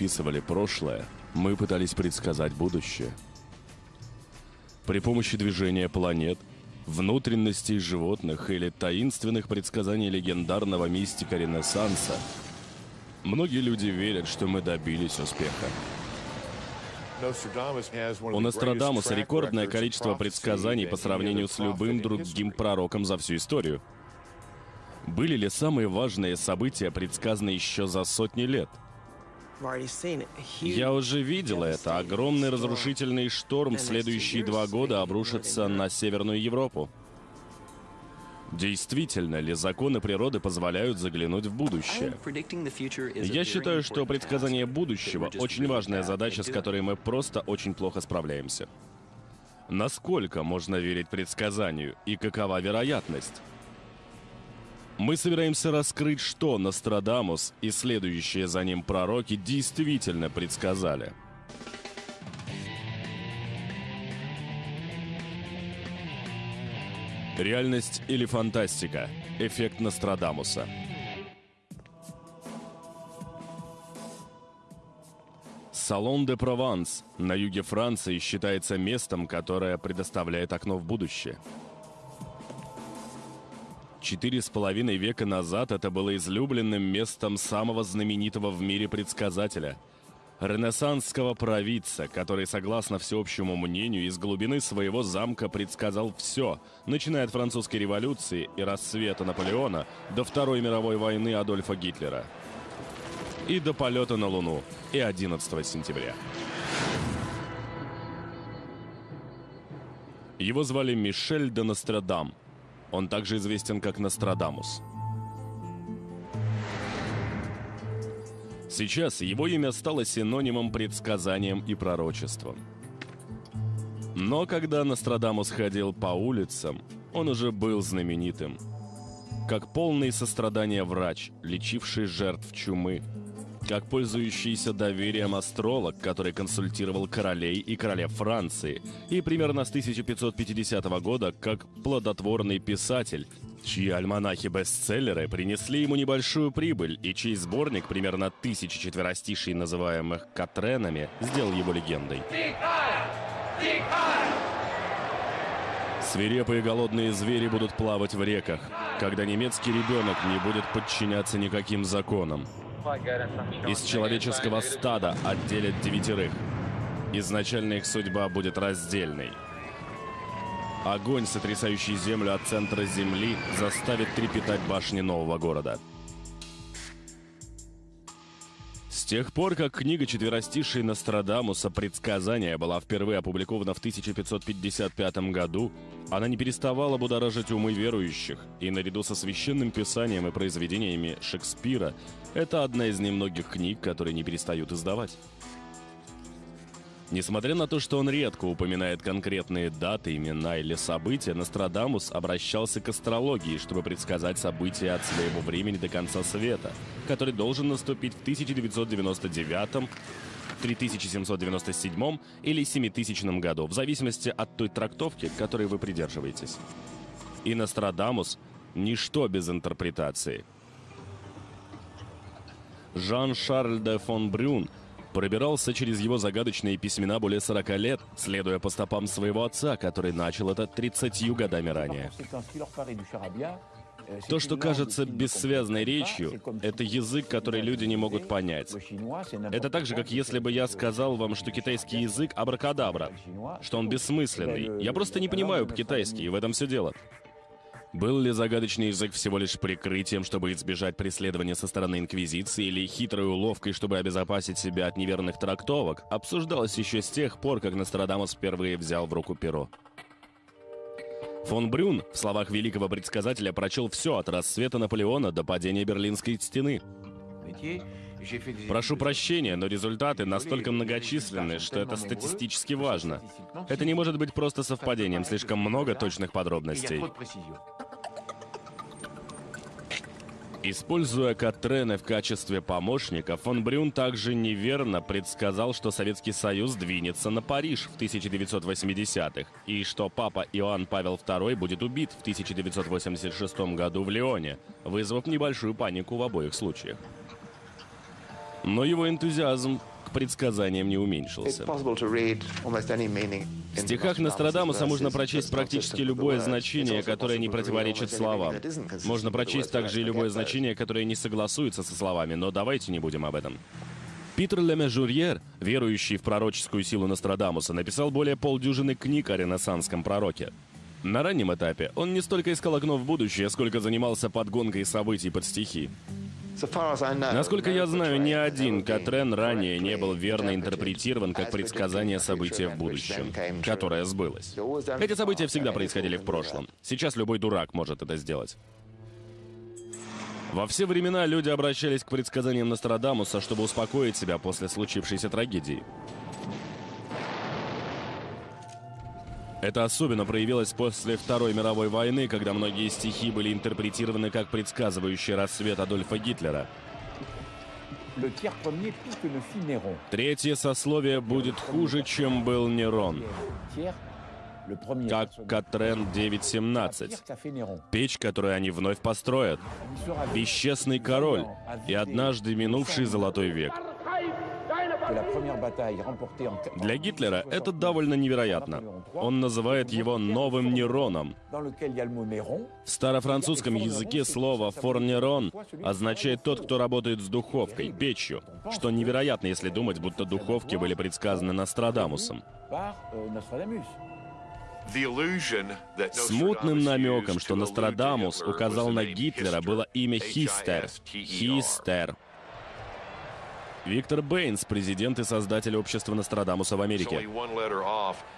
описывали прошлое, мы пытались предсказать будущее. При помощи движения планет, внутренностей животных или таинственных предсказаний легендарного мистика Ренессанса, многие люди верят, что мы добились успеха. У Нострадамуса рекордное количество предсказаний по сравнению с любым другим пророком за всю историю. Были ли самые важные события предсказаны еще за сотни лет? Я уже видел это. Огромный разрушительный шторм в следующие два года обрушится на Северную Европу. Действительно ли законы природы позволяют заглянуть в будущее? Я считаю, что предсказание будущего — очень важная задача, с которой мы просто очень плохо справляемся. Насколько можно верить предсказанию и какова вероятность? Мы собираемся раскрыть, что Нострадамус и следующие за ним пророки действительно предсказали — Реальность или фантастика? Эффект Нострадамуса. Салон де Прованс на юге Франции считается местом, которое предоставляет окно в будущее. Четыре с половиной века назад это было излюбленным местом самого знаменитого в мире предсказателя – ренессансского провидца, который, согласно всеобщему мнению, из глубины своего замка предсказал все, начиная от французской революции и рассвета Наполеона до Второй мировой войны Адольфа Гитлера. И до полета на Луну, и 11 сентября. Его звали Мишель де Нострадам. Он также известен как Нострадамус. Сейчас его имя стало синонимом предсказанием и пророчеством. Но когда Нострадамус ходил по улицам, он уже был знаменитым. Как полный сострадания врач, лечивший жертв чумы. Как пользующийся доверием астролог, который консультировал королей и королев Франции. И примерно с 1550 года как плодотворный писатель, чьи альманахи-бестселлеры принесли ему небольшую прибыль, и чей сборник, примерно тысячи четверостишей, называемых Катренами, сделал его легендой. Свирепые голодные звери будут плавать в реках, когда немецкий ребенок не будет подчиняться никаким законам. Из человеческого стада отделят девятерых. Изначально их судьба будет раздельной. Огонь, сотрясающий землю от центра земли, заставит трепетать башни нового города. С тех пор, как книга четверостишей Нострадамуса «Предсказания» была впервые опубликована в 1555 году, она не переставала будоражить умы верующих, и наряду со священным писанием и произведениями Шекспира, это одна из немногих книг, которые не перестают издавать. Несмотря на то, что он редко упоминает конкретные даты, имена или события, Нострадамус обращался к астрологии, чтобы предсказать события от своего времени до конца света, который должен наступить в 1999 3797 или 7000 году, в зависимости от той трактовки, которой вы придерживаетесь. И Нострадамус – ничто без интерпретации. Жан-Шарль де фон Брюн – пробирался через его загадочные письмена более 40 лет, следуя по стопам своего отца, который начал это 30 годами ранее. То, что кажется бессвязной речью, это язык, который люди не могут понять. Это так же, как если бы я сказал вам, что китайский язык абракадабра, что он бессмысленный. Я просто не понимаю по-китайски, и в этом все дело. Был ли загадочный язык всего лишь прикрытием, чтобы избежать преследования со стороны Инквизиции, или хитрой уловкой, чтобы обезопасить себя от неверных трактовок, обсуждалось еще с тех пор, как Нострадамус впервые взял в руку перо. Фон Брюн, в словах великого предсказателя, прочел все от рассвета Наполеона до падения Берлинской стены. Прошу прощения, но результаты настолько многочисленны, что это статистически важно. Это не может быть просто совпадением, слишком много точных подробностей. Используя Катрены в качестве помощника, фон Брюн также неверно предсказал, что Советский Союз двинется на Париж в 1980-х, и что папа Иоанн Павел II будет убит в 1986 году в Лионе, вызвав небольшую панику в обоих случаях. Но его энтузиазм к предсказаниям не уменьшился. В стихах Нострадамуса можно прочесть практически любое значение, которое не противоречит словам. Можно прочесть также и любое значение, которое не согласуется со словами, но давайте не будем об этом. Питер Лемежурьер, верующий в пророческую силу Нострадамуса, написал более полдюжины книг о ренессанском пророке. На раннем этапе он не столько искал окно в будущее, сколько занимался подгонкой событий под стихи. Насколько я знаю, ни один Катрен ранее не был верно интерпретирован как предсказание события в будущем, которое сбылось. Эти события всегда происходили в прошлом. Сейчас любой дурак может это сделать. Во все времена люди обращались к предсказаниям Нострадамуса, чтобы успокоить себя после случившейся трагедии. Это особенно проявилось после Второй мировой войны, когда многие стихи были интерпретированы как предсказывающий рассвет Адольфа Гитлера. Третье сословие будет хуже, чем был Нерон. Как Катрен 9.17, печь, которую они вновь построят, бесчестный король и однажды минувший золотой век. Для Гитлера это довольно невероятно. Он называет его новым Нероном. В старофранцузском языке слово «форнерон» означает «тот, кто работает с духовкой, печью», что невероятно, если думать, будто духовки были предсказаны Нострадамусом. Смутным намеком, что Нострадамус указал на Гитлера, было имя Хистер. Хистер. Виктор Бэйнс, президент и создатель общества Нострадамуса в Америке.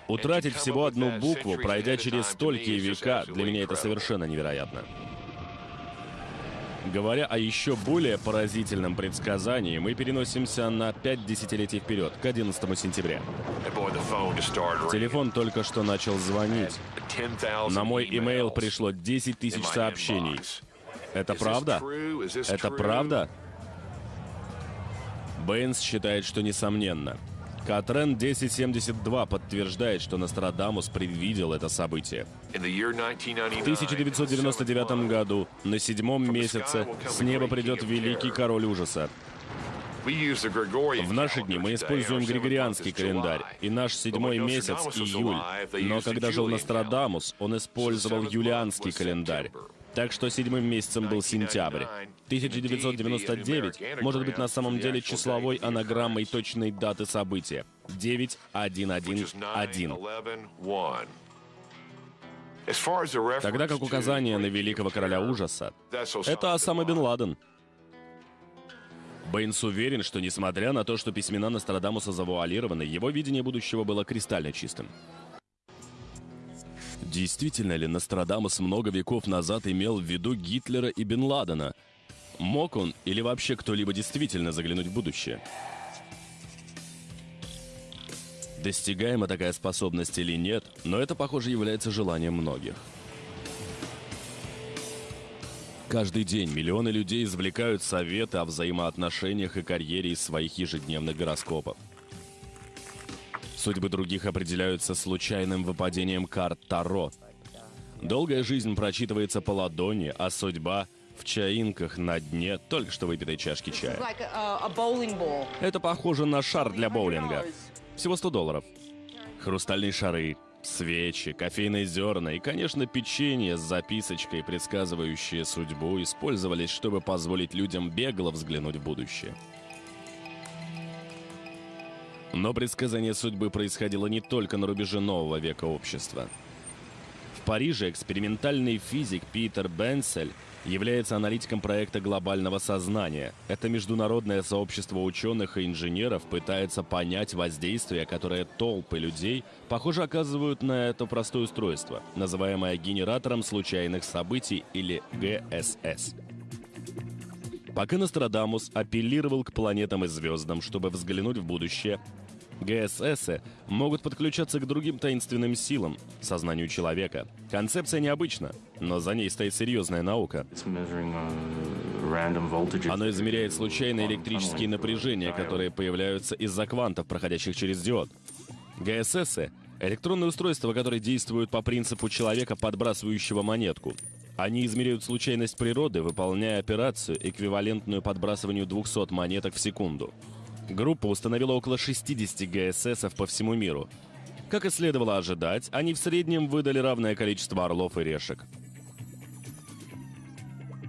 Утратить всего одну букву, пройдя через столькие века, для меня это совершенно невероятно. Говоря о еще более поразительном предсказании, мы переносимся на 5 десятилетий вперед, к 11 сентября. Телефон только что начал звонить. На мой имейл пришло 10 тысяч сообщений. Это правда? Это правда? Бэйнс считает, что несомненно. Катрен 1072 подтверждает, что Нострадамус предвидел это событие. В 1999 году, на седьмом месяце, с неба придет великий король ужаса. В наши дни мы используем григорианский календарь, и наш седьмой месяц — июль. Но когда жил Нострадамус, он использовал юлианский календарь. Так что седьмым месяцем был сентябрь. 1999 может быть на самом деле числовой анаграммой точной даты события. 9111. Тогда как указание на великого короля ужаса — это Осама Бен Ладен. Бэйнс уверен, что несмотря на то, что письмена Нострадамуса завуалированы, его видение будущего было кристально чистым. Действительно ли Нострадамус много веков назад имел в виду Гитлера и Бен Ладена? Мог он или вообще кто-либо действительно заглянуть в будущее? Достигаема такая способность или нет, но это, похоже, является желанием многих. Каждый день миллионы людей извлекают советы о взаимоотношениях и карьере из своих ежедневных гороскопов. Судьбы других определяются случайным выпадением карт Таро. Долгая жизнь прочитывается по ладони, а судьба в чаинках на дне только что выпитой чашки чая. Это похоже на шар для боулинга. Всего 100 долларов. Хрустальные шары, свечи, кофейные зерна и, конечно, печенье с записочкой, предсказывающие судьбу, использовались, чтобы позволить людям бегло взглянуть в будущее. Но предсказание судьбы происходило не только на рубеже нового века общества. В Париже экспериментальный физик Питер Бенсель является аналитиком проекта глобального сознания. Это международное сообщество ученых и инженеров пытается понять воздействие, которое толпы людей, похоже, оказывают на это простое устройство, называемое генератором случайных событий или ГСС. Пока Нострадамус апеллировал к планетам и звездам, чтобы взглянуть в будущее, ГСС могут подключаться к другим таинственным силам, сознанию человека. Концепция необычна, но за ней стоит серьезная наука. Оно измеряет случайные электрические напряжения, которые появляются из-за квантов, проходящих через диод. ГСС — электронные устройства, которые действуют по принципу человека, подбрасывающего монетку. Они измеряют случайность природы, выполняя операцию, эквивалентную подбрасыванию 200 монеток в секунду. Группа установила около 60 ГССов по всему миру. Как и следовало ожидать, они в среднем выдали равное количество орлов и решек.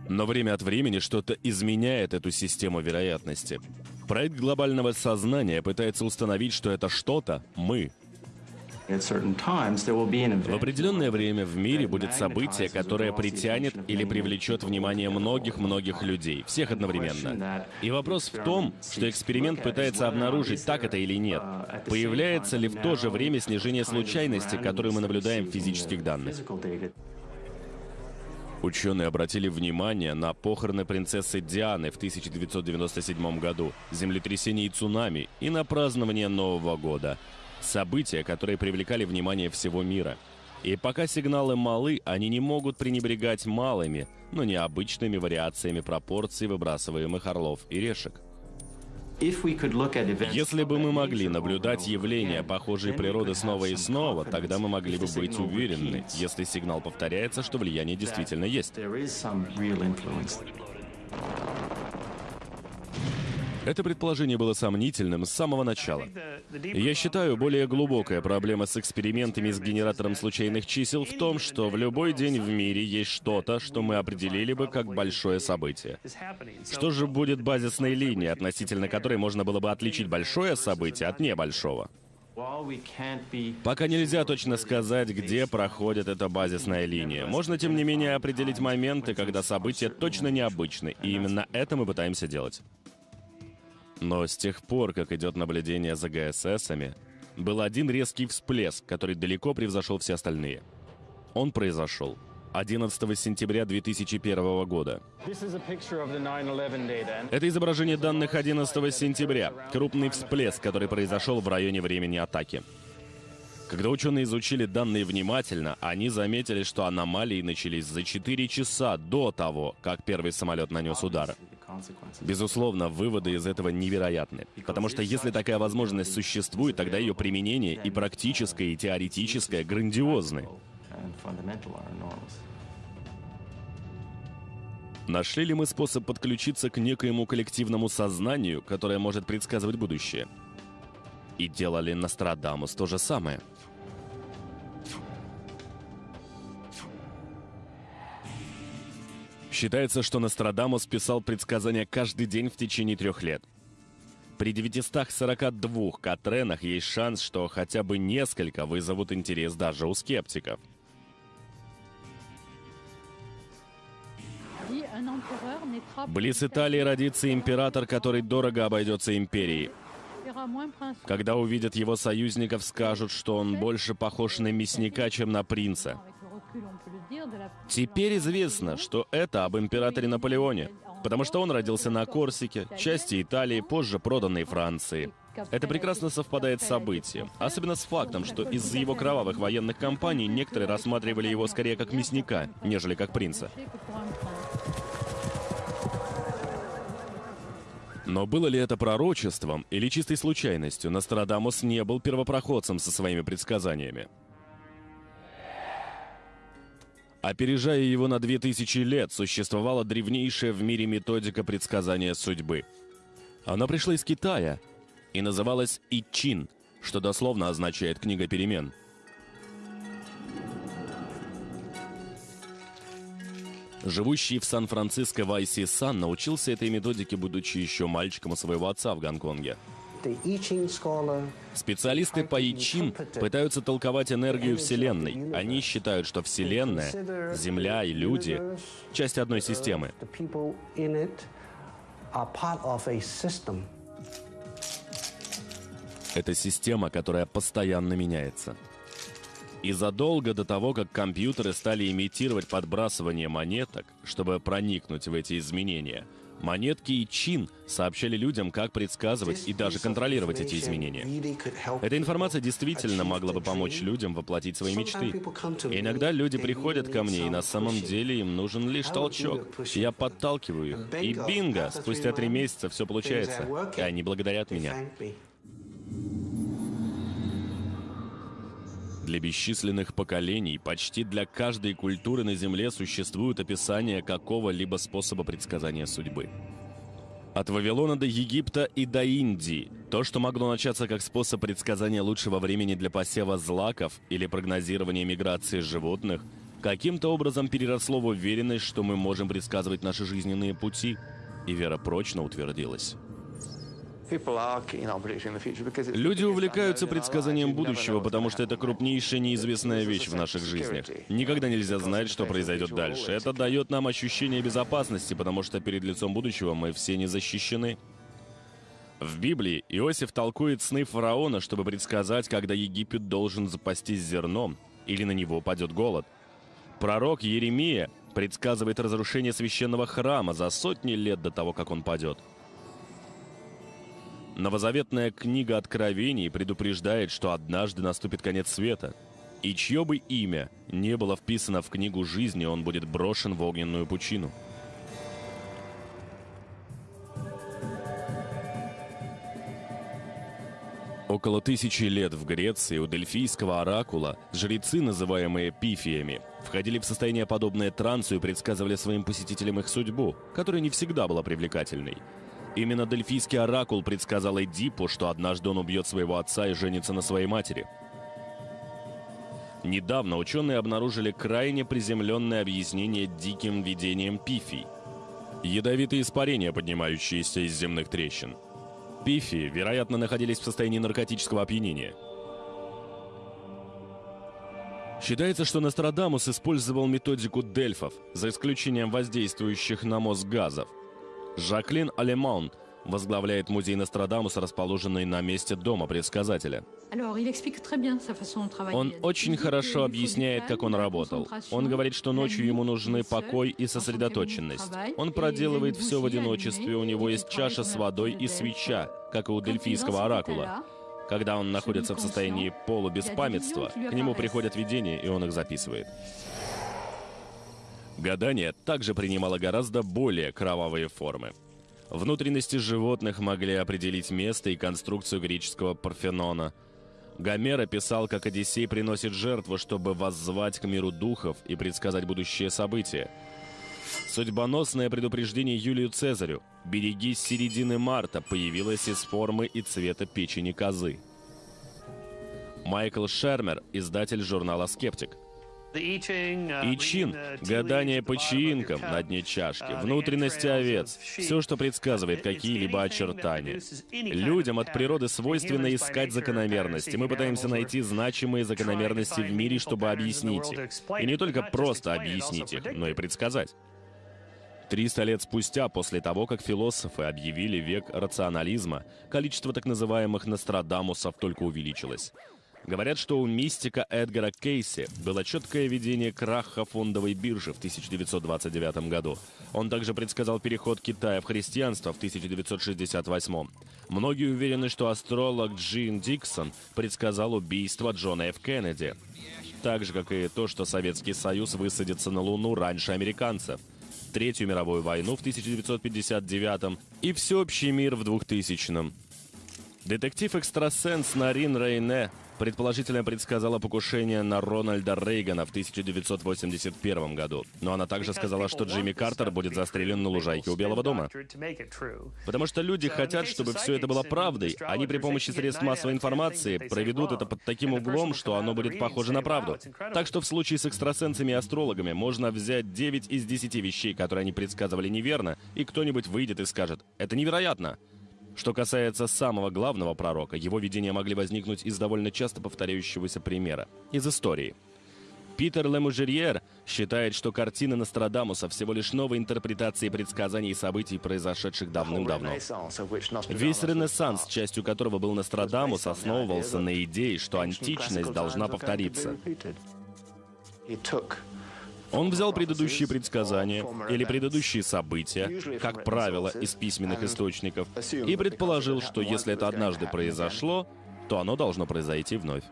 Но время от времени что-то изменяет эту систему вероятности. Проект глобального сознания пытается установить, что это что-то — мы — в определенное время в мире будет событие, которое притянет или привлечет внимание многих-многих людей, всех одновременно. И вопрос в том, что эксперимент пытается обнаружить, так это или нет. Появляется ли в то же время снижение случайности, которую мы наблюдаем в физических данных? Ученые обратили внимание на похороны принцессы Дианы в 1997 году, землетрясение и цунами и на празднование Нового года — События, которые привлекали внимание всего мира. И пока сигналы малы, они не могут пренебрегать малыми, но необычными вариациями пропорций выбрасываемых орлов и решек. Если бы мы могли наблюдать явления похожей природы снова и снова, тогда мы могли бы быть уверены, если сигнал повторяется, что влияние действительно есть. Это предположение было сомнительным с самого начала. Я считаю, более глубокая проблема с экспериментами с генератором случайных чисел в том, что в любой день в мире есть что-то, что мы определили бы как большое событие. Что же будет базисной линией, относительно которой можно было бы отличить большое событие от небольшого? Пока нельзя точно сказать, где проходит эта базисная линия. Можно, тем не менее, определить моменты, когда события точно необычны, и именно это мы пытаемся делать. Но с тех пор, как идет наблюдение за ГССами, был один резкий всплеск, который далеко превзошел все остальные. Он произошел 11 сентября 2001 года. Это изображение данных 11 сентября. Крупный всплеск, который произошел в районе времени атаки. Когда ученые изучили данные внимательно, они заметили, что аномалии начались за 4 часа до того, как первый самолет нанес удар. Безусловно, выводы из этого невероятны. Потому что если такая возможность существует, тогда ее применение и практическое, и теоретическое грандиозны. Нашли ли мы способ подключиться к некоему коллективному сознанию, которое может предсказывать будущее? И делали Нострадамус то же самое – Считается, что Нострадамус писал предсказания каждый день в течение трех лет. При 942 Катренах есть шанс, что хотя бы несколько вызовут интерес даже у скептиков. Близ Италии родится император, который дорого обойдется империи. Когда увидят его союзников, скажут, что он больше похож на мясника, чем на принца. Теперь известно, что это об императоре Наполеоне, потому что он родился на Корсике, части Италии, позже проданной Франции. Это прекрасно совпадает с событием, особенно с фактом, что из-за его кровавых военных кампаний некоторые рассматривали его скорее как мясника, нежели как принца. Но было ли это пророчеством или чистой случайностью, Нострадамус не был первопроходцем со своими предсказаниями. Опережая его на 2000 лет, существовала древнейшая в мире методика предсказания судьбы. Она пришла из Китая и называлась Ичин, что дословно означает «книга перемен». Живущий в Сан-Франциско Вайси Сан научился этой методике, будучи еще мальчиком у своего отца в Гонконге – Специалисты по Ичин пытаются толковать энергию Вселенной. Они считают, что Вселенная, Земля и люди — часть одной системы. Это система, которая постоянно меняется. И задолго до того, как компьютеры стали имитировать подбрасывание монеток, чтобы проникнуть в эти изменения — Монетки и чин сообщали людям, как предсказывать и даже контролировать эти изменения. Эта информация действительно могла бы помочь людям воплотить свои мечты. И иногда люди приходят ко мне, и на самом деле им нужен лишь толчок. Я подталкиваю их, и бинго! Спустя три месяца все получается, и они благодарят меня. Для бесчисленных поколений, почти для каждой культуры на Земле существует описание какого-либо способа предсказания судьбы. От Вавилона до Египта и до Индии. То, что могло начаться как способ предсказания лучшего времени для посева злаков или прогнозирования миграции животных, каким-то образом переросло в уверенность, что мы можем предсказывать наши жизненные пути, и вера прочно утвердилась. Люди увлекаются предсказанием будущего, потому что это крупнейшая неизвестная вещь в наших жизнях. Никогда нельзя знать, что произойдет дальше. Это дает нам ощущение безопасности, потому что перед лицом будущего мы все не защищены. В Библии Иосиф толкует сны фараона, чтобы предсказать, когда Египет должен запастись зерном или на него падет голод. Пророк Еремия предсказывает разрушение священного храма за сотни лет до того, как он падет. Новозаветная книга Откровений предупреждает, что однажды наступит конец света, и чье бы имя не было вписано в книгу жизни, он будет брошен в огненную пучину. Около тысячи лет в Греции у дельфийского оракула жрецы, называемые пифиями, входили в состояние подобное трансу и предсказывали своим посетителям их судьбу, которая не всегда была привлекательной – Именно Дельфийский оракул предсказал Эдипу, что однажды он убьет своего отца и женится на своей матери. Недавно ученые обнаружили крайне приземленное объяснение диким видением пифий. Ядовитые испарения, поднимающиеся из земных трещин. Пифи, вероятно, находились в состоянии наркотического опьянения. Считается, что Нострадамус использовал методику дельфов, за исключением воздействующих на мозг газов – Жаклин Алемон возглавляет музей Нострадамуса, расположенный на месте дома предсказателя. Он очень хорошо объясняет, как он работал. Он говорит, что ночью ему нужны покой и сосредоточенность. Он проделывает все в одиночестве, у него есть чаша с водой и свеча, как и у дельфийского оракула. Когда он находится в состоянии полубеспамятства, к нему приходят видения, и он их записывает. Гадание также принимало гораздо более кровавые формы. Внутренности животных могли определить место и конструкцию греческого Парфенона. Гомер описал, как Одиссей приносит жертву, чтобы воззвать к миру духов и предсказать будущее события. Судьбоносное предупреждение Юлию Цезарю «Берегись середины марта» появилось из формы и цвета печени козы. Майкл Шермер, издатель журнала «Скептик», Ичин, гадание по чаинкам на дне чашки, uh, внутренности овец, все, что предсказывает какие-либо очертания. Людям от природы свойственно искать закономерности. Мы пытаемся найти значимые закономерности в мире, чтобы объяснить их. И не только просто объяснить их, но и предсказать. Триста лет спустя, после того, как философы объявили век рационализма, количество так называемых Нострадамусов только увеличилось. Говорят, что у мистика Эдгара Кейси было четкое видение краха фондовой биржи в 1929 году. Он также предсказал переход Китая в христианство в 1968. Многие уверены, что астролог Джин Диксон предсказал убийство Джона Ф. Кеннеди. Так же, как и то, что Советский Союз высадится на Луну раньше американцев. Третью мировую войну в 1959 и всеобщий мир в 2000 Детектив-экстрасенс Нарин Рейне предположительно предсказала покушение на Рональда Рейгана в 1981 году. Но она также сказала, что Джимми Картер будет застрелен на лужайке у Белого дома. Потому что люди хотят, чтобы все это было правдой. Они при помощи средств массовой информации проведут это под таким углом, что оно будет похоже на правду. Так что в случае с экстрасенсами и астрологами можно взять 9 из 10 вещей, которые они предсказывали неверно, и кто-нибудь выйдет и скажет «Это невероятно!» Что касается самого главного пророка, его видения могли возникнуть из довольно часто повторяющегося примера, из истории. Питер Лемужерьер считает, что картина Нострадамуса всего лишь новая интерпретация предсказаний и событий, произошедших давным-давно. Весь Ренессанс, частью которого был Нострадамус, основывался на идее, что античность должна повториться. Он взял предыдущие предсказания или предыдущие события, как правило, из письменных источников, и предположил, что если это однажды произошло, то оно должно произойти вновь.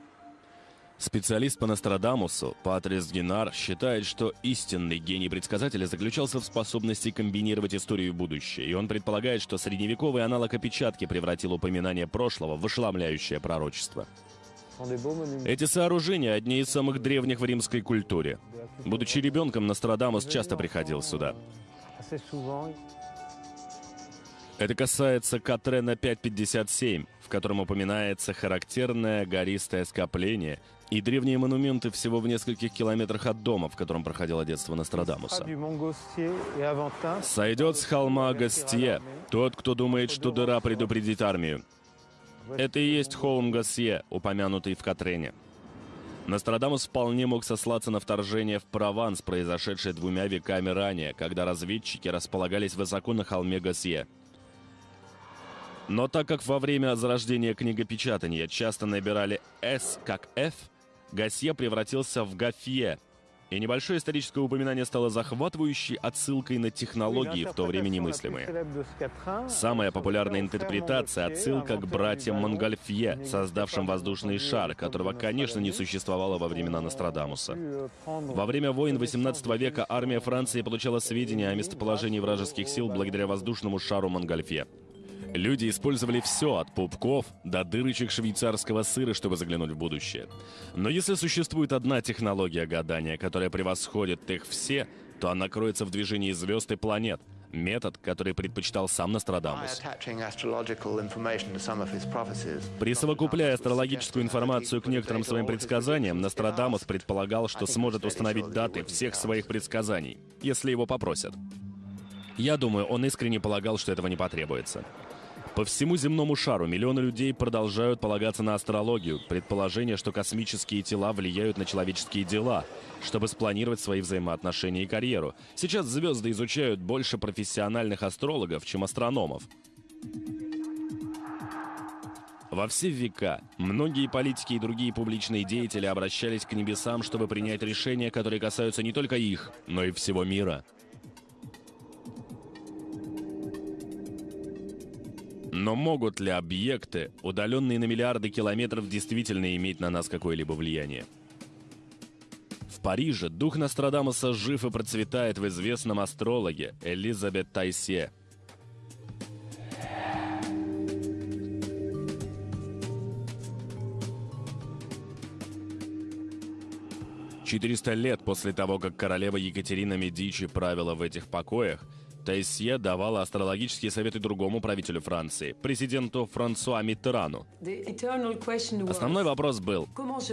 Специалист по Нострадамусу, Патрис Генар, считает, что истинный гений предсказателя заключался в способности комбинировать историю и будущее, и он предполагает, что средневековый аналог опечатки превратил упоминание прошлого в ошеломляющее пророчество. Эти сооружения одни из самых древних в римской культуре. Будучи ребенком, Нострадамус часто приходил сюда. Это касается Катрена 557, в котором упоминается характерное гористое скопление и древние монументы всего в нескольких километрах от дома, в котором проходило детство Нострадамуса. Сойдет с холма Гостье тот, кто думает, что дыра предупредит армию. Это и есть холм Гостье, упомянутый в Катрене. Нострадамус вполне мог сослаться на вторжение в Прованс, произошедшее двумя веками ранее, когда разведчики располагались высоко на холме Госье. Но так как во время зарождения книгопечатания часто набирали «С» как «Ф», Гасье превратился в Гафье, и небольшое историческое упоминание стало захватывающей отсылкой на технологии, в то время немыслимые. Самая популярная интерпретация — отсылка к братьям Монгольфье, создавшим воздушный шар, которого, конечно, не существовало во времена Нострадамуса. Во время войн XVIII века армия Франции получала сведения о местоположении вражеских сил благодаря воздушному шару Монгольфье. Люди использовали все, от пупков до дырочек швейцарского сыра, чтобы заглянуть в будущее. Но если существует одна технология гадания, которая превосходит их все, то она кроется в движении звезд и планет. Метод, который предпочитал сам Нострадамус. Присовокупляя астрологическую информацию к некоторым своим предсказаниям, Нострадамус предполагал, что сможет установить даты всех своих предсказаний, если его попросят. Я думаю, он искренне полагал, что этого не потребуется. По всему земному шару миллионы людей продолжают полагаться на астрологию, предположение, что космические тела влияют на человеческие дела, чтобы спланировать свои взаимоотношения и карьеру. Сейчас звезды изучают больше профессиональных астрологов, чем астрономов. Во все века многие политики и другие публичные деятели обращались к небесам, чтобы принять решения, которые касаются не только их, но и всего мира. Но могут ли объекты, удаленные на миллиарды километров, действительно иметь на нас какое-либо влияние? В Париже дух Нострадамуса жив и процветает в известном астрологе Элизабет Тайсе. Четыреста лет после того, как королева Екатерина Медичи правила в этих покоях, Тайсье давала астрологические советы другому правителю Франции, президенту Франсуа Миттерану. Основной вопрос был,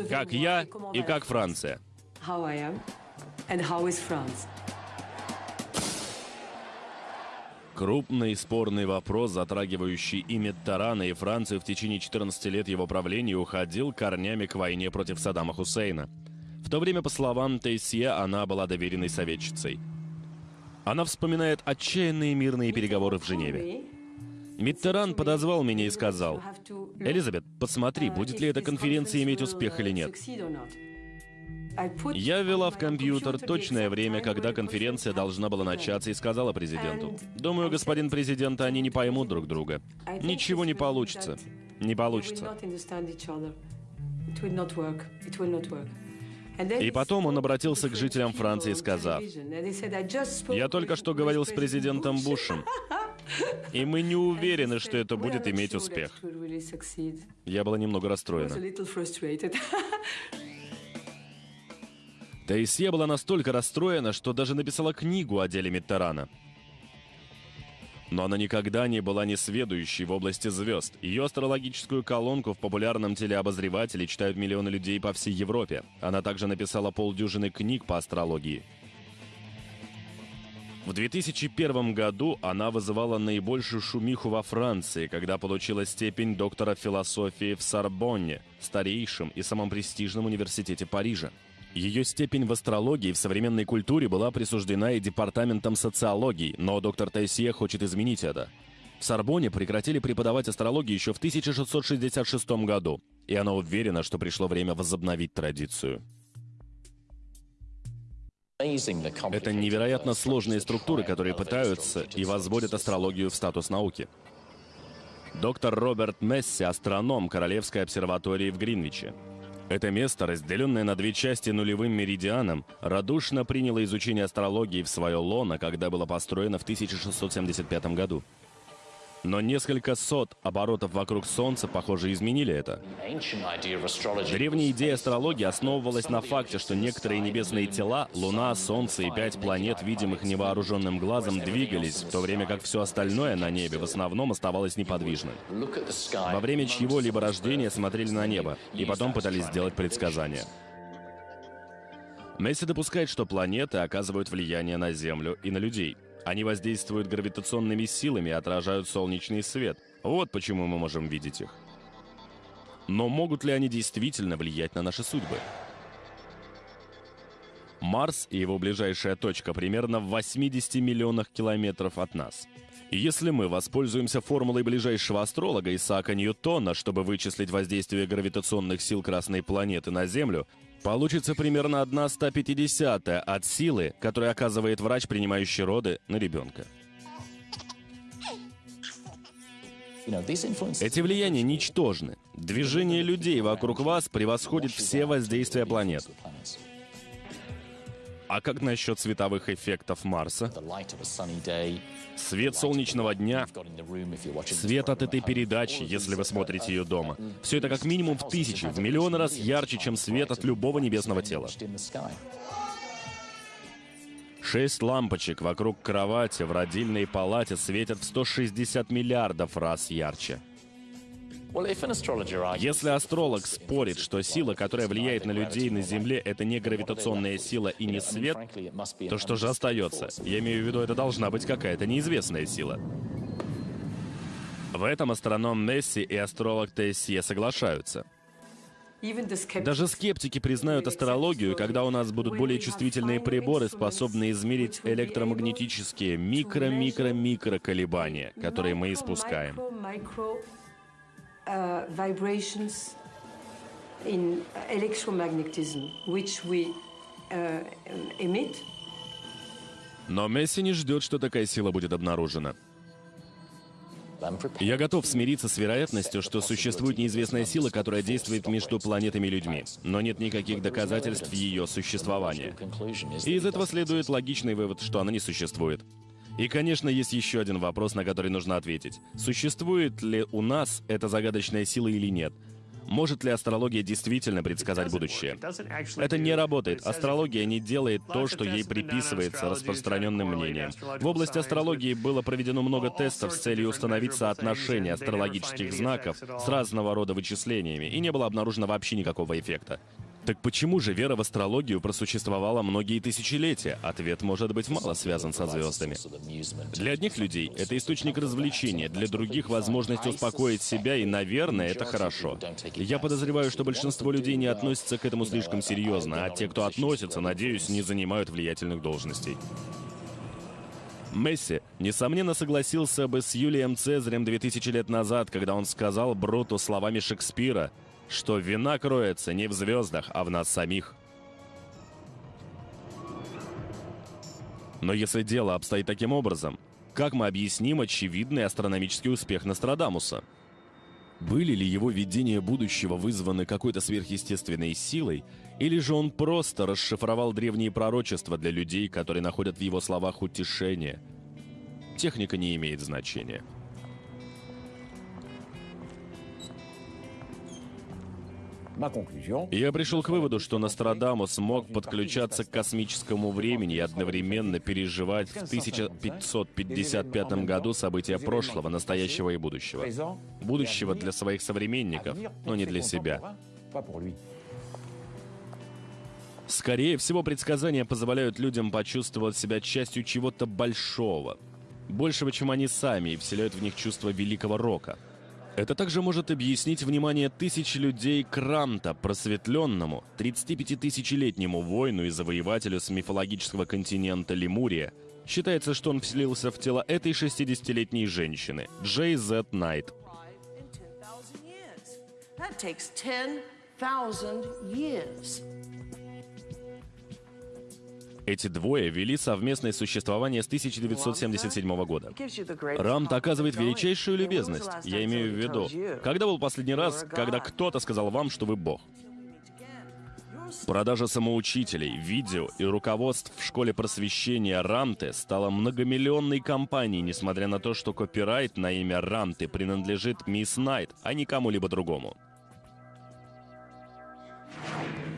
как я и как Франция. Крупный спорный вопрос, затрагивающий и Миттерана, и Францию в течение 14 лет его правления, уходил корнями к войне против Саддама Хусейна. В то время, по словам Тейсье, она была доверенной советчицей. Она вспоминает отчаянные мирные переговоры в Женеве. Миттеран подозвал меня и сказал, «Элизабет, посмотри, будет ли эта конференция иметь успех или нет». Я ввела в компьютер точное время, когда конференция должна была начаться, и сказала президенту, «Думаю, господин президент, они не поймут друг друга. Ничего не получится. Не получится». И потом он обратился к жителям Франции, сказав, «Я только что говорил с президентом Бушем, и мы не уверены, что это будет иметь успех». Я была немного расстроена. Таисия была настолько расстроена, что даже написала книгу о деле Миттерана — но она никогда не была несведущей в области звезд. Ее астрологическую колонку в популярном телеобозревателе читают миллионы людей по всей Европе. Она также написала полдюжины книг по астрологии. В 2001 году она вызывала наибольшую шумиху во Франции, когда получила степень доктора философии в Сорбонне, старейшем и самом престижном университете Парижа. Ее степень в астрологии в современной культуре была присуждена и Департаментом социологии, но доктор Тайсье хочет изменить это. В Сорбоне прекратили преподавать астрологию еще в 1666 году, и она уверена, что пришло время возобновить традицию. Это невероятно сложные структуры, которые пытаются и возводят астрологию в статус науки. Доктор Роберт Месси – астроном Королевской обсерватории в Гринвиче. Это место, разделенное на две части нулевым меридианом, радушно приняло изучение астрологии в свое лоно, когда было построено в 1675 году. Но несколько сот оборотов вокруг Солнца, похоже, изменили это. Древняя идея астрологии основывалась на факте, что некоторые небесные тела, Луна, Солнце и пять планет, видимых невооруженным глазом, двигались, в то время как все остальное на небе в основном оставалось неподвижным. Во время чьего-либо рождения смотрели на небо и потом пытались сделать предсказания. Месси допускает, что планеты оказывают влияние на Землю и на людей — они воздействуют гравитационными силами и отражают солнечный свет. Вот почему мы можем видеть их. Но могут ли они действительно влиять на наши судьбы? Марс и его ближайшая точка примерно в 80 миллионах километров от нас. Если мы воспользуемся формулой ближайшего астролога Исаака Ньютона, чтобы вычислить воздействие гравитационных сил Красной планеты на Землю, Получится примерно 1 150 от силы, которую оказывает врач, принимающий роды на ребенка. Эти влияния ничтожны. Движение людей вокруг вас превосходит все воздействия планет. А как насчет световых эффектов Марса? Свет солнечного дня, свет от этой передачи, если вы смотрите ее дома. Все это как минимум в тысячи, в миллион раз ярче, чем свет от любого небесного тела. Шесть лампочек вокруг кровати в родильной палате светят в 160 миллиардов раз ярче. Если астролог спорит, что сила, которая влияет на людей на Земле, это не гравитационная сила и не свет, то что же остается? Я имею в виду, это должна быть какая-то неизвестная сила. В этом астроном Несси и астролог Тессия соглашаются. Даже скептики признают астрологию, когда у нас будут более чувствительные приборы, способные измерить электромагнетические микро-микро-микро колебания, которые мы испускаем uh, vibrations in electromagnetism, which we uh, emit. Но Месси не ждет, что такая сила будет обнаружена. Я готов смириться с вероятностью, что существует неизвестная сила, которая действует между планетами и людьми, но нет никаких доказательств ее существования. И из этого следует логичный вывод, что она не существует. И, конечно, есть еще один вопрос, на который нужно ответить. Существует ли у нас эта загадочная сила или нет? Может ли астрология действительно предсказать будущее? Это не работает. Астрология не делает то, что ей приписывается распространенным мнением. В области астрологии было проведено много тестов с целью установить соотношение астрологических знаков с разного рода вычислениями, и не было обнаружено вообще никакого эффекта. Так почему же вера в астрологию просуществовала многие тысячелетия? Ответ может быть мало связан со звездами. Для одних людей это источник развлечения, для других — возможность успокоить себя, и, наверное, это хорошо. Я подозреваю, что большинство людей не относятся к этому слишком серьезно, а те, кто относится, надеюсь, не занимают влиятельных должностей. Месси, несомненно, согласился бы с Юлием Цезарем 2000 лет назад, когда он сказал Бруту словами Шекспира — что вина кроется не в звездах, а в нас самих. Но если дело обстоит таким образом, как мы объясним очевидный астрономический успех Нострадамуса? Были ли его видения будущего вызваны какой-то сверхъестественной силой, или же он просто расшифровал древние пророчества для людей, которые находят в его словах утешение? Техника не имеет значения. Я пришел к выводу, что Нострадамус мог подключаться к космическому времени и одновременно переживать в 1555 году события прошлого, настоящего и будущего. Будущего для своих современников, но не для себя. Скорее всего, предсказания позволяют людям почувствовать себя частью чего-то большого. Большего, чем они сами, и вселяют в них чувство великого рока — это также может объяснить внимание тысяч людей к Рамта, просветленному, 35-тысячелетнему воину и завоевателю с мифологического континента Лемурия. Считается, что он вселился в тело этой 60-летней женщины, Джей Зет Найт. That takes 10,000 years. Эти двое вели совместное существование с 1977 года. Рамт оказывает величайшую любезность. Я имею в виду, когда был последний раз, когда кто-то сказал вам, что вы бог? Продажа самоучителей, видео и руководств в школе просвещения Рамте стала многомиллионной компанией, несмотря на то, что копирайт на имя Рамте принадлежит мисс Найт, а не кому-либо другому.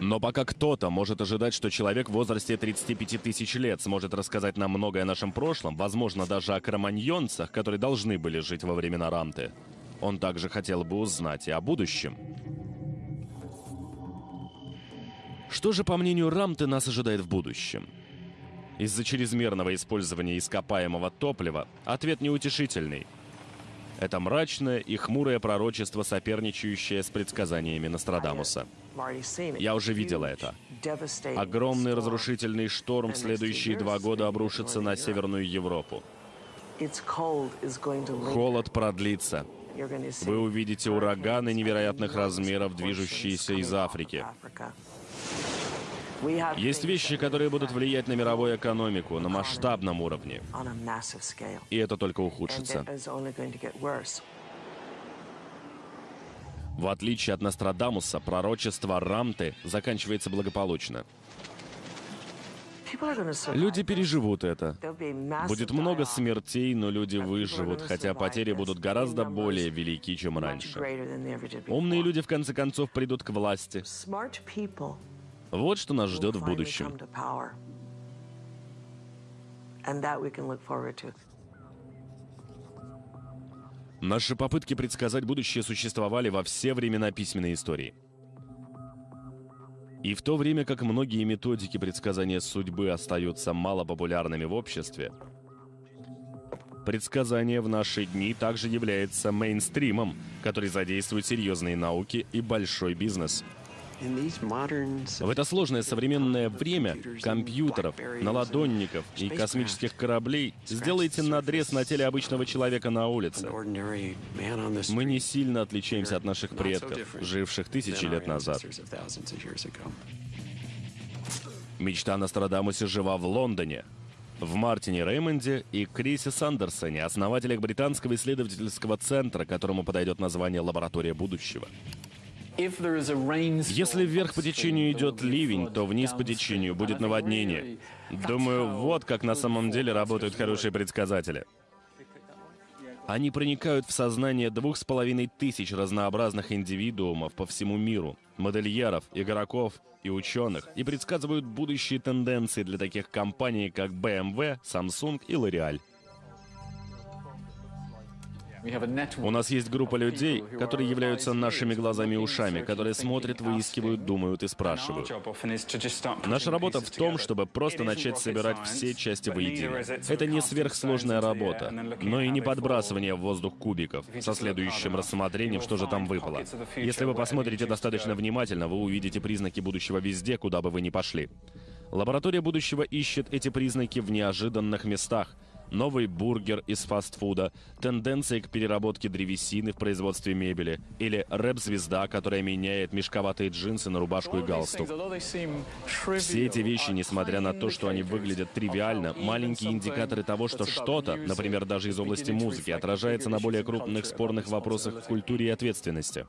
Но пока кто-то может ожидать, что человек в возрасте 35 тысяч лет сможет рассказать нам многое о нашем прошлом, возможно, даже о кроманьонцах, которые должны были жить во времена Рамты, он также хотел бы узнать и о будущем. Что же, по мнению Рамты, нас ожидает в будущем? Из-за чрезмерного использования ископаемого топлива ответ неутешительный. Это мрачное и хмурое пророчество, соперничающее с предсказаниями Нострадамуса. Я уже видела это. Огромный разрушительный шторм в следующие два года обрушится на Северную Европу. Холод продлится. Вы увидите ураганы невероятных размеров, движущиеся из Африки. Есть вещи, которые будут влиять на мировую экономику на масштабном уровне. И это только ухудшится. В отличие от Нострадамуса, пророчество Рамты заканчивается благополучно. Люди переживут это. Будет много смертей, но люди выживут, хотя потери будут гораздо более велики, чем раньше. Умные люди, в конце концов, придут к власти. Вот что нас ждет в будущем. Наши попытки предсказать будущее существовали во все времена письменной истории. И в то время как многие методики предсказания судьбы остаются малопопулярными в обществе, предсказание в наши дни также является мейнстримом, который задействует серьезные науки и большой бизнес – в это сложное современное время компьютеров, наладонников и космических кораблей сделайте надрез на теле обычного человека на улице. Мы не сильно отличаемся от наших предков, живших тысячи лет назад. Мечта Нострадамуса жива в Лондоне, в Мартине Реймонде и Крисе Сандерсоне, основателях британского исследовательского центра, которому подойдет название «Лаборатория будущего». Если вверх по течению идет ливень, то вниз по течению будет наводнение. Думаю, вот как на самом деле работают хорошие предсказатели. Они проникают в сознание двух с половиной тысяч разнообразных индивидуумов по всему миру, модельеров, игроков и ученых, и предсказывают будущие тенденции для таких компаний, как BMW, Samsung и L'Oreal. У нас есть группа людей, которые являются нашими глазами и ушами, которые смотрят, выискивают, думают и спрашивают. Наша работа в том, чтобы просто начать собирать все части воедино. Это не сверхсложная работа, но и не подбрасывание в воздух кубиков со следующим рассмотрением, что же там выпало. Если вы посмотрите достаточно внимательно, вы увидите признаки будущего везде, куда бы вы ни пошли. Лаборатория будущего ищет эти признаки в неожиданных местах — новый бургер из фастфуда, тенденции к переработке древесины в производстве мебели или рэп-звезда, которая меняет мешковатые джинсы на рубашку и галстук. Все эти вещи, несмотря на то, что они выглядят тривиально, маленькие индикаторы того, что что-то, например, даже из области музыки, отражается на более крупных спорных вопросах в культуре и ответственности.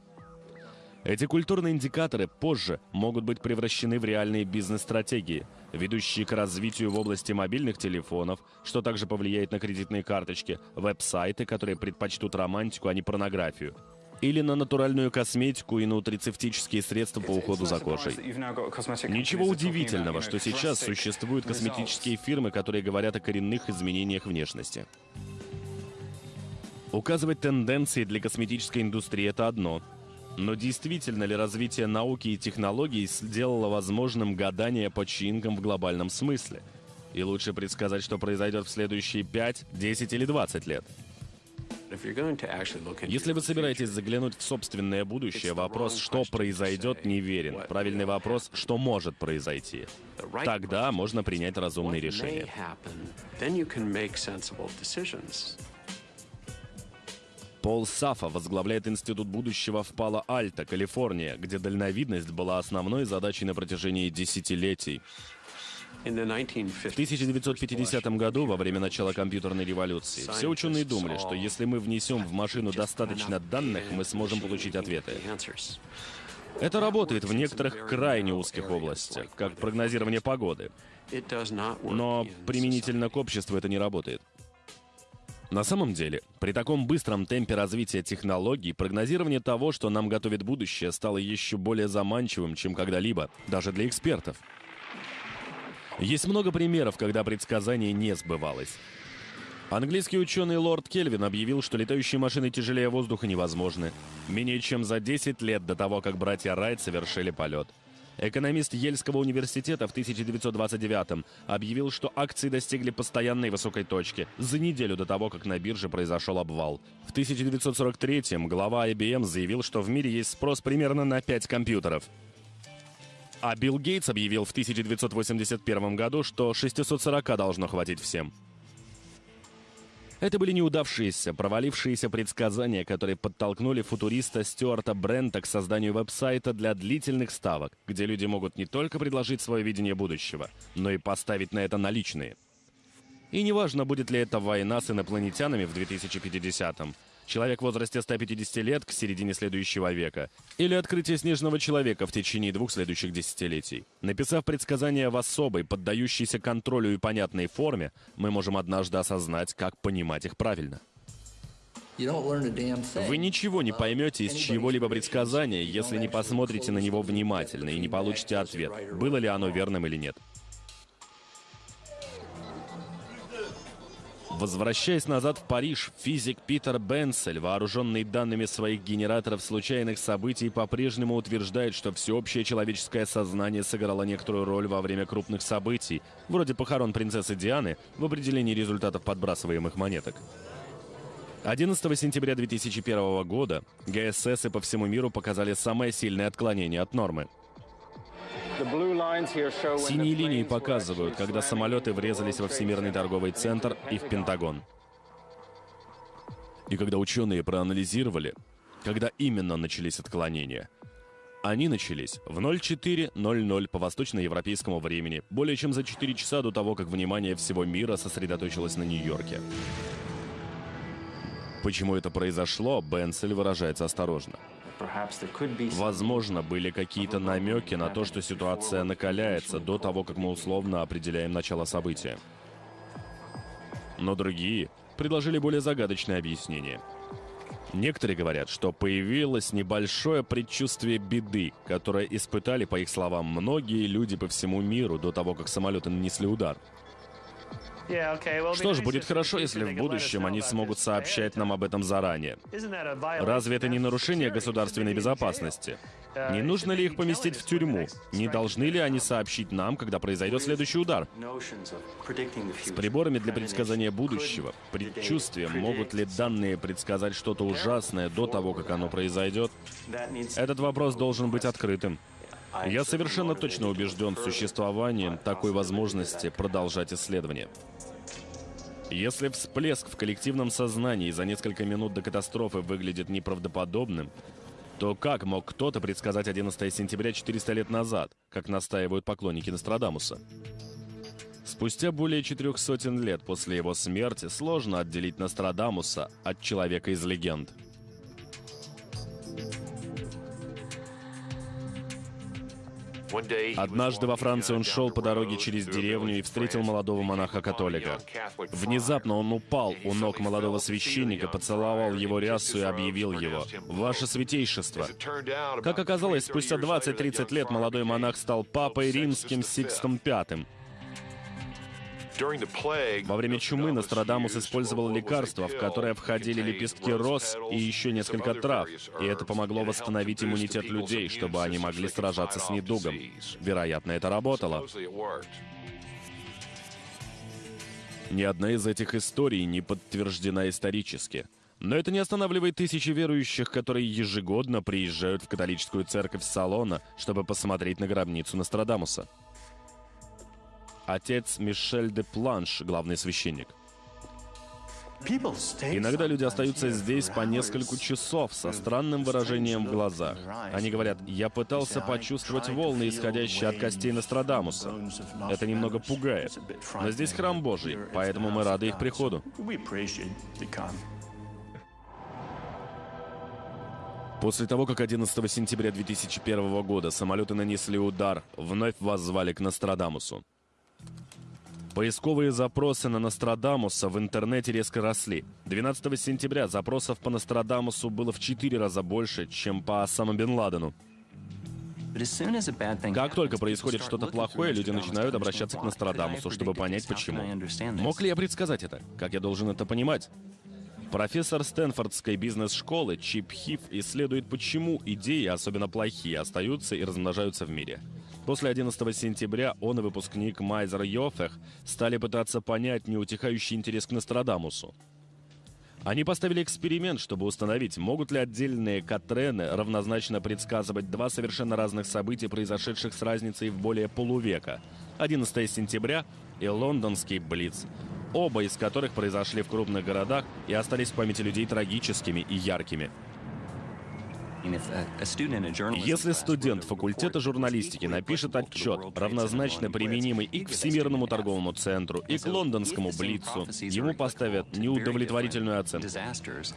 Эти культурные индикаторы позже могут быть превращены в реальные бизнес-стратегии, ведущие к развитию в области мобильных телефонов, что также повлияет на кредитные карточки, веб-сайты, которые предпочтут романтику, а не порнографию, или на натуральную косметику и нутрицептические средства по уходу за кожей. Ничего удивительного, что сейчас существуют косметические фирмы, которые говорят о коренных изменениях внешности. Указывать тенденции для косметической индустрии – это одно – но действительно ли развитие науки и технологий сделало возможным гадание по чинкам в глобальном смысле? И лучше предсказать, что произойдет в следующие 5, 10 или 20 лет. Если вы собираетесь заглянуть в собственное будущее, вопрос «что произойдет» неверен. Правильный вопрос «что может произойти». Тогда можно принять разумные решения. Пол Сафа возглавляет Институт будущего в Пало-Альто, Калифорния, где дальновидность была основной задачей на протяжении десятилетий. В 1950 году, во время начала компьютерной революции, все ученые думали, что если мы внесем в машину достаточно данных, мы сможем получить ответы. Это работает в некоторых крайне узких областях, как прогнозирование погоды. Но применительно к обществу это не работает. На самом деле, при таком быстром темпе развития технологий, прогнозирование того, что нам готовит будущее, стало еще более заманчивым, чем когда-либо, даже для экспертов. Есть много примеров, когда предсказание не сбывалось. Английский ученый лорд Кельвин объявил, что летающие машины тяжелее воздуха невозможны. Менее чем за 10 лет до того, как братья Райт совершили полет. Экономист Ельского университета в 1929 объявил, что акции достигли постоянной высокой точки за неделю до того, как на бирже произошел обвал. В 1943 глава IBM заявил, что в мире есть спрос примерно на 5 компьютеров. А Билл Гейтс объявил в 1981 году, что 640 должно хватить всем. Это были неудавшиеся, провалившиеся предсказания, которые подтолкнули футуриста Стюарта Брента к созданию веб-сайта для длительных ставок, где люди могут не только предложить свое видение будущего, но и поставить на это наличные. И неважно, будет ли это война с инопланетянами в 2050-м, человек в возрасте 150 лет к середине следующего века, или открытие снежного человека в течение двух следующих десятилетий. Написав предсказания в особой, поддающейся контролю и понятной форме, мы можем однажды осознать, как понимать их правильно. Вы ничего не поймете из чьего-либо предсказания, если не посмотрите на него внимательно и не получите ответ, было ли оно верным или нет. Возвращаясь назад в Париж, физик Питер Бенсель, вооруженный данными своих генераторов случайных событий, по-прежнему утверждает, что всеобщее человеческое сознание сыграло некоторую роль во время крупных событий, вроде похорон принцессы Дианы, в определении результатов подбрасываемых монеток. 11 сентября 2001 года ГСС по всему миру показали самое сильное отклонение от нормы – Синие линии показывают, когда самолеты врезались во Всемирный торговый центр и в Пентагон. И когда ученые проанализировали, когда именно начались отклонения, они начались в 04.00 по восточноевропейскому времени, более чем за 4 часа до того, как внимание всего мира сосредоточилось на Нью-Йорке. Почему это произошло, Бенсель выражается осторожно. Возможно, были какие-то намеки на то, что ситуация накаляется до того, как мы условно определяем начало события. Но другие предложили более загадочное объяснение. Некоторые говорят, что появилось небольшое предчувствие беды, которое испытали, по их словам, многие люди по всему миру до того, как самолеты нанесли удар. Что ж, будет хорошо, если в будущем они смогут сообщать нам об этом заранее. Разве это не нарушение государственной безопасности? Не нужно ли их поместить в тюрьму? Не должны ли они сообщить нам, когда произойдет следующий удар? С приборами для предсказания будущего, предчувствием, могут ли данные предсказать что-то ужасное до того, как оно произойдет? Этот вопрос должен быть открытым. Я совершенно точно убежден в существовании такой возможности продолжать исследование. Если всплеск в коллективном сознании за несколько минут до катастрофы выглядит неправдоподобным, то как мог кто-то предсказать 11 сентября 400 лет назад, как настаивают поклонники Нострадамуса? Спустя более четырех сотен лет после его смерти сложно отделить Нострадамуса от человека из легенд – Однажды во Франции он шел по дороге через деревню и встретил молодого монаха-католика. Внезапно он упал у ног молодого священника, поцеловал его рясу и объявил его «Ваше святейшество». Как оказалось, спустя 20-30 лет молодой монах стал папой римским Сикстом V. Во время чумы Нострадамус использовал лекарства, в которое входили лепестки роз и еще несколько трав, и это помогло восстановить иммунитет людей, чтобы они могли сражаться с недугом. Вероятно, это работало. Ни одна из этих историй не подтверждена исторически. Но это не останавливает тысячи верующих, которые ежегодно приезжают в католическую церковь Салона, чтобы посмотреть на гробницу Нострадамуса отец Мишель де Планш, главный священник. Иногда люди остаются здесь по несколько часов со странным выражением в глазах. Они говорят, я пытался почувствовать волны, исходящие от костей Нострадамуса. Это немного пугает. Но здесь храм Божий, поэтому мы рады их приходу. После того, как 11 сентября 2001 года самолеты нанесли удар, вновь воззвали к Нострадамусу. Поисковые запросы на Нострадамуса в интернете резко росли. 12 сентября запросов по Нострадамусу было в 4 раза больше, чем по Осама Бен Ладену. Как только происходит что-то плохое, люди начинают обращаться к Нострадамусу, чтобы понять, почему. Мог ли я предсказать это? Как я должен это понимать? Профессор Стэнфордской бизнес-школы Чип Хиф исследует, почему идеи, особенно плохие, остаются и размножаются в мире. После 11 сентября он и выпускник Майзер Йофех стали пытаться понять неутихающий интерес к Нострадамусу. Они поставили эксперимент, чтобы установить, могут ли отдельные Катрены равнозначно предсказывать два совершенно разных события, произошедших с разницей в более полувека. 11 сентября и лондонский Блиц оба из которых произошли в крупных городах и остались в памяти людей трагическими и яркими. Если студент факультета журналистики напишет отчет, равнозначно применимый и к Всемирному торговому центру, и к лондонскому Блицу, ему поставят неудовлетворительную оценку.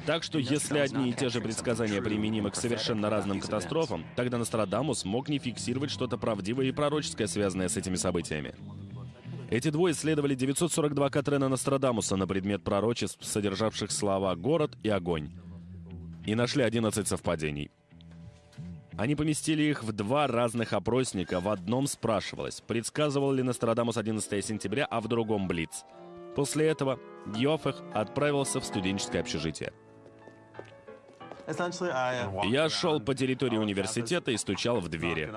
Так что если одни и те же предсказания применимы к совершенно разным катастрофам, тогда Нострадамус мог не фиксировать что-то правдивое и пророческое, связанное с этими событиями. Эти двое исследовали 942 Катрена Нострадамуса на предмет пророчеств, содержавших слова «город» и «огонь». И нашли 11 совпадений. Они поместили их в два разных опросника. В одном спрашивалось, предсказывал ли Нострадамус 11 сентября, а в другом Блиц. После этого Йофех отправился в студенческое общежитие. Я шел по территории университета и стучал в двери.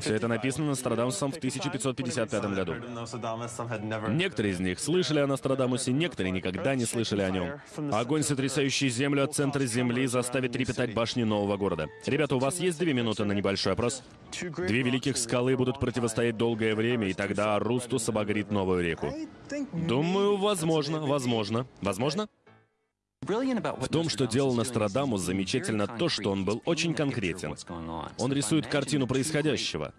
Все это написано Нострадамусом в 1555 году. Некоторые из них слышали о Нострадамусе, некоторые никогда не слышали о нем. Огонь, сотрясающий землю от центра земли, заставит трепетать башни нового города. Ребята, у вас есть две минуты на небольшой опрос? Две великих скалы будут противостоять долгое время, и тогда Рустус обогрит новую реку. Думаю, возможно, возможно. Возможно? В том, что делал Нострадамус, замечательно то, что он был очень конкретен. Он рисует картину происходящего.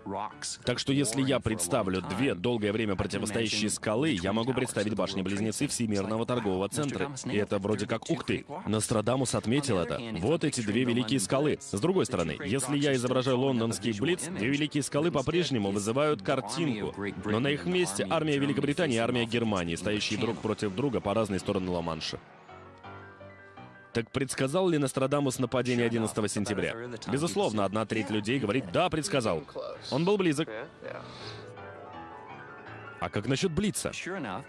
Так что если я представлю две долгое время противостоящие скалы, я могу представить башни-близнецы Всемирного торгового центра. И это вроде как ух ты. Нострадамус отметил это. Вот эти две великие скалы. С другой стороны, если я изображаю лондонский Блиц, две великие скалы по-прежнему вызывают картинку. Но на их месте армия Великобритании и армия Германии, стоящие друг против друга по разные стороны Ла-Манша. Так предсказал ли Нострадамус нападение 11 сентября? Безусловно, одна треть людей говорит «да, предсказал». Он был близок. А как насчет Блица?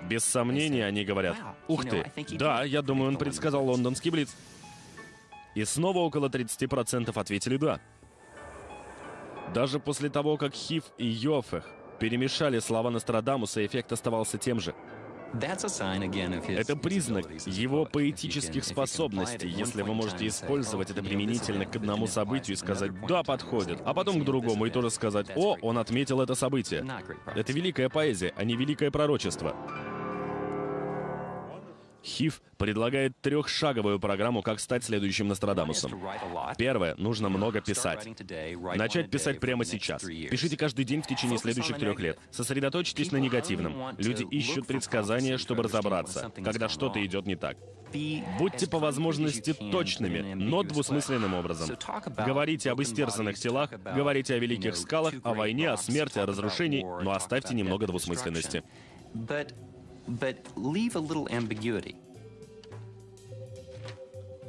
Без сомнения они говорят «Ух ты, да, я думаю, он предсказал лондонский Блиц». И снова около 30% ответили «да». Даже после того, как Хив и Йофех перемешали слова Нострадамуса, эффект оставался тем же – это признак его поэтических способностей, если вы можете использовать это применительно к одному событию и сказать «да, подходит», а потом к другому и тоже сказать «о, он отметил это событие». Это великая поэзия, а не великое пророчество. Хив предлагает трехшаговую программу, как стать следующим Нострадамусом. Первое. Нужно много писать. Начать писать прямо сейчас. Пишите каждый день в течение следующих трех лет. Сосредоточьтесь на негативном. Люди ищут предсказания, чтобы разобраться, когда что-то идет не так. Будьте по возможности точными, но двусмысленным образом. Говорите об истерзанных телах, говорите о великих скалах, о войне, о смерти, о разрушении, но оставьте немного двусмысленности but leave a little ambiguity.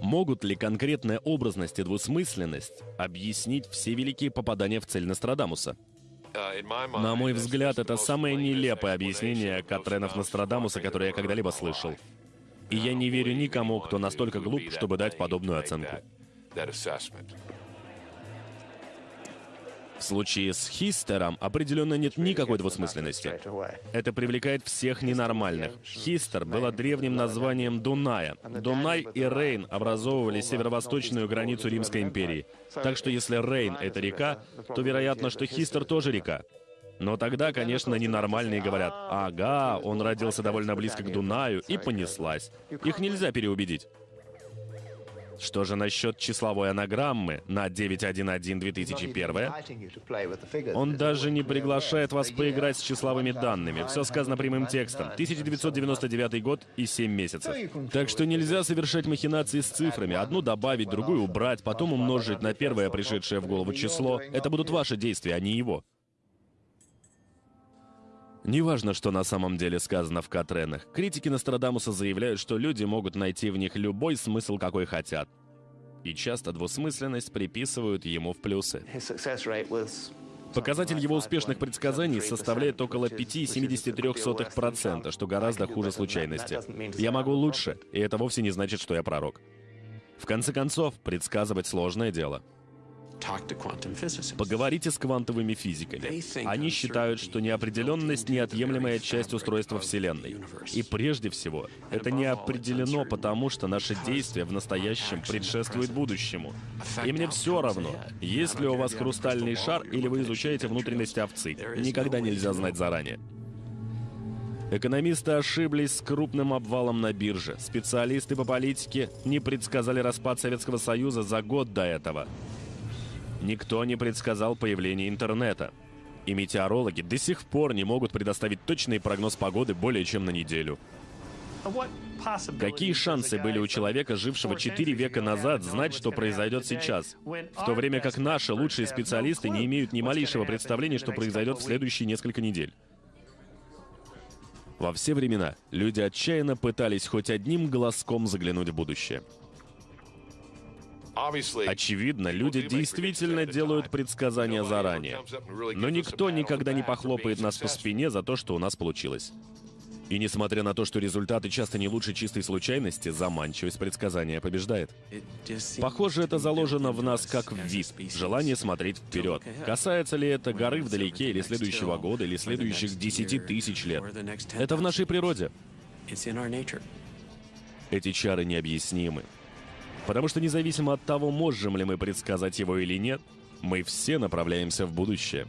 Могут ли конкретная образность и двусмысленность объяснить все великие попадания в цель Нострадамуса? Uh, На мой взгляд, это самое нелепое объяснение Катренов Нострадамуса, которое я когда-либо слышал. И я не верю никому, кто настолько глуп, чтобы дать подобную оценку. В случае с Хистером определенно нет никакой двусмысленности. Это привлекает всех ненормальных. Хистер было древним названием Дуная. Дунай и Рейн образовывали северо-восточную границу Римской империи. Так что если Рейн — это река, то вероятно, что Хистер тоже река. Но тогда, конечно, ненормальные говорят, ага, он родился довольно близко к Дунаю, и понеслась. Их нельзя переубедить. Что же насчет числовой анаграммы на 911-2001? Он даже не приглашает вас поиграть с числовыми данными. Все сказано прямым текстом. 1999 год и 7 месяцев. Так что нельзя совершать махинации с цифрами. Одну добавить, другую убрать, потом умножить на первое пришедшее в голову число. Это будут ваши действия, а не его. Неважно, что на самом деле сказано в Катренах. Критики Нострадамуса заявляют, что люди могут найти в них любой смысл, какой хотят. И часто двусмысленность приписывают ему в плюсы. Показатель его успешных предсказаний составляет около 5,73%, что гораздо хуже случайности. Я могу лучше, и это вовсе не значит, что я пророк. В конце концов, предсказывать сложное дело. Поговорите с квантовыми физиками. Они считают, что неопределенность — неотъемлемая часть устройства Вселенной. И прежде всего, это не определено потому, что наши действия в настоящем предшествуют будущему. И мне все равно, есть ли у вас хрустальный шар или вы изучаете внутренности овцы. Никогда нельзя знать заранее. Экономисты ошиблись с крупным обвалом на бирже. Специалисты по политике не предсказали распад Советского Союза за год до этого. Никто не предсказал появление интернета. И метеорологи до сих пор не могут предоставить точный прогноз погоды более чем на неделю. Какие шансы были у человека, жившего 4 века назад, знать, что произойдет сейчас? В то время как наши лучшие специалисты не имеют ни малейшего представления, что произойдет в следующие несколько недель. Во все времена люди отчаянно пытались хоть одним глазком заглянуть в будущее. Очевидно, люди действительно делают предсказания заранее. Но никто никогда не похлопает нас по спине за то, что у нас получилось. И несмотря на то, что результаты часто не лучше чистой случайности, заманчивость предсказания побеждает. Похоже, это заложено в нас как в вид, желание смотреть вперед. Касается ли это горы вдалеке, или следующего года, или следующих десяти тысяч лет. Это в нашей природе. Эти чары необъяснимы. Потому что независимо от того, можем ли мы предсказать его или нет, мы все направляемся в будущее.